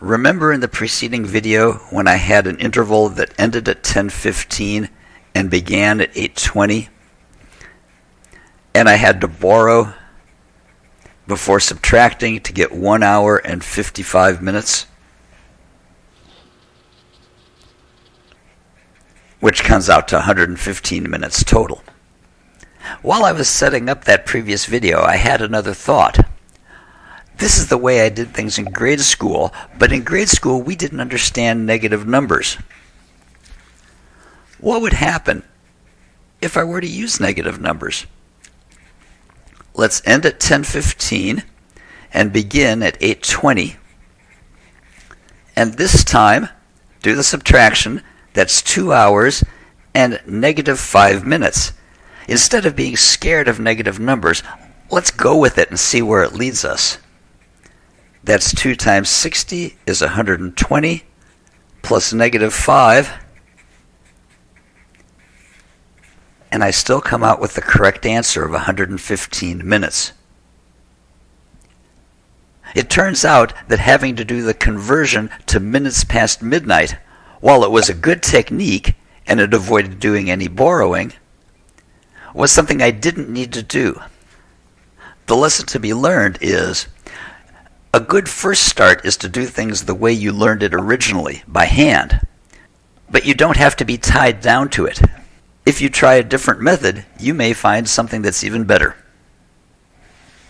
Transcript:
Remember in the preceding video when I had an interval that ended at 10.15 and began at 8.20? And I had to borrow before subtracting to get 1 hour and 55 minutes? Which comes out to 115 minutes total. While I was setting up that previous video, I had another thought. This is the way I did things in grade school, but in grade school we didn't understand negative numbers. What would happen if I were to use negative numbers? Let's end at 1015 and begin at 820. And this time, do the subtraction, that's 2 hours and negative 5 minutes. Instead of being scared of negative numbers, let's go with it and see where it leads us. That's 2 times 60 is 120 plus negative 5. And I still come out with the correct answer of 115 minutes. It turns out that having to do the conversion to minutes past midnight, while it was a good technique and it avoided doing any borrowing, was something I didn't need to do. The lesson to be learned is a good first start is to do things the way you learned it originally, by hand. But you don't have to be tied down to it. If you try a different method, you may find something that's even better.